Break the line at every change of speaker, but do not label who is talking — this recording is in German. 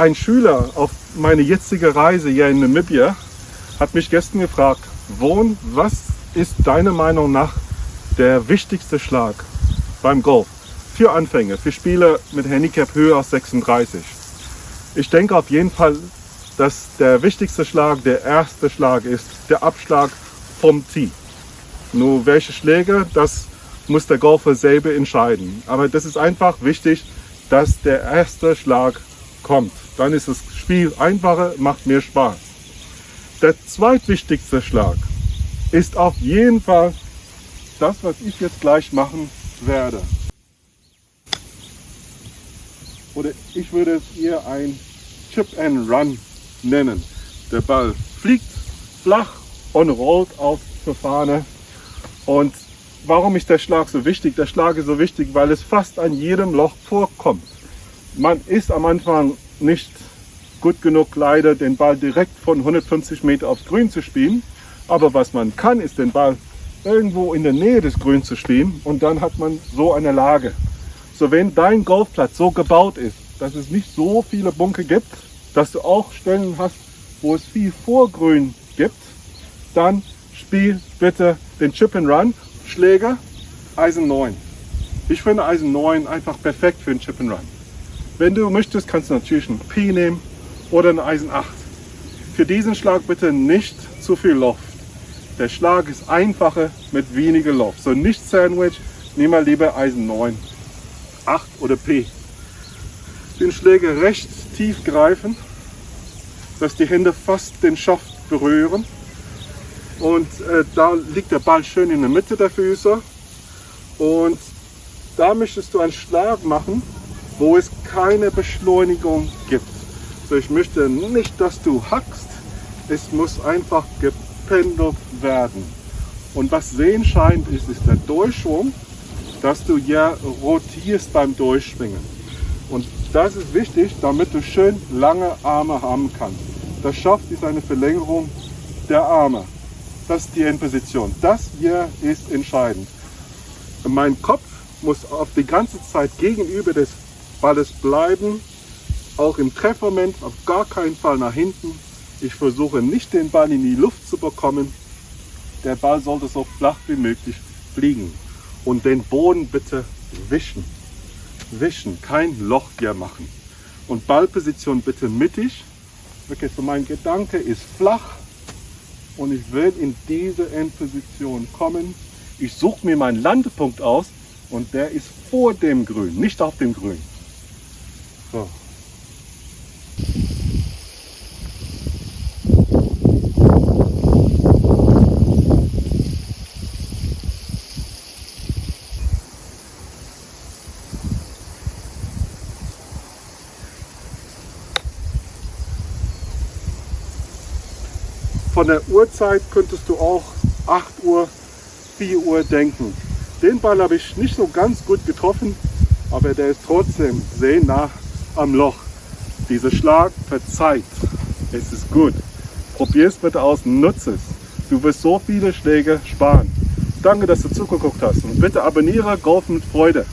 Ein Schüler auf meine jetzige Reise hier in Namibia hat mich gestern gefragt, Wohn, was ist deiner Meinung nach der wichtigste Schlag beim Golf? Für Anfänger, für Spieler mit Handicap höher als 36. Ich denke auf jeden Fall, dass der wichtigste Schlag der erste Schlag ist, der Abschlag vom Tee. Nur welche Schläge, das muss der Golfer selber entscheiden. Aber das ist einfach wichtig, dass der erste Schlag kommt. Dann ist das Spiel einfacher, macht mehr Spaß. Der zweitwichtigste Schlag ist auf jeden Fall das, was ich jetzt gleich machen werde. Oder ich würde es eher ein Chip and Run nennen. Der Ball fliegt flach und rollt auf zur Fahne. Und warum ist der Schlag so wichtig? Der Schlag ist so wichtig, weil es fast an jedem Loch vorkommt. Man ist am Anfang nicht gut genug leider, den Ball direkt von 150 Meter aufs Grün zu spielen. Aber was man kann, ist den Ball irgendwo in der Nähe des Grüns zu spielen und dann hat man so eine Lage. So wenn dein Golfplatz so gebaut ist, dass es nicht so viele Bunker gibt, dass du auch Stellen hast, wo es viel Vorgrün gibt, dann spiel bitte den Chip and Run Schläger Eisen 9. Ich finde Eisen 9 einfach perfekt für den Chip and Run. Wenn du möchtest, kannst du natürlich ein P nehmen oder ein Eisen 8. Für diesen Schlag bitte nicht zu viel Loft. Der Schlag ist einfacher mit weniger Loft. So nicht Sandwich, nimm mal lieber Eisen 9, 8 oder P. Den Schläger recht tief greifen, dass die Hände fast den Schaft berühren. Und äh, da liegt der Ball schön in der Mitte der Füße. Und da möchtest du einen Schlag machen, wo es keine Beschleunigung gibt. So, ich möchte nicht, dass du hackst. Es muss einfach gependelt werden. Und was sehen scheint, ist, ist der Durchschwung, dass du ja rotierst beim Durchschwingen. Und das ist wichtig, damit du schön lange Arme haben kannst. Das Schaft ist eine Verlängerung der Arme. Das ist die Endposition. Das hier ist entscheidend. Mein Kopf muss auf die ganze Zeit gegenüber des Balles bleiben, auch im Treffmoment auf gar keinen Fall nach hinten. Ich versuche nicht den Ball in die Luft zu bekommen. Der Ball sollte so flach wie möglich fliegen. Und den Boden bitte wischen. Wischen, kein Loch hier machen. Und Ballposition bitte mittig. Okay, so mein Gedanke ist flach und ich will in diese Endposition kommen. Ich suche mir meinen Landepunkt aus und der ist vor dem Grün, nicht auf dem Grün. So. Von der Uhrzeit könntest du auch 8 Uhr, 4 Uhr denken. Den Ball habe ich nicht so ganz gut getroffen, aber der ist trotzdem sehr nah am Loch. Dieser Schlag verzeiht. Es ist gut. Probier es bitte aus, nutze es. Du wirst so viele Schläge sparen. Danke, dass du zugeguckt hast und bitte abonniere Golf mit Freude.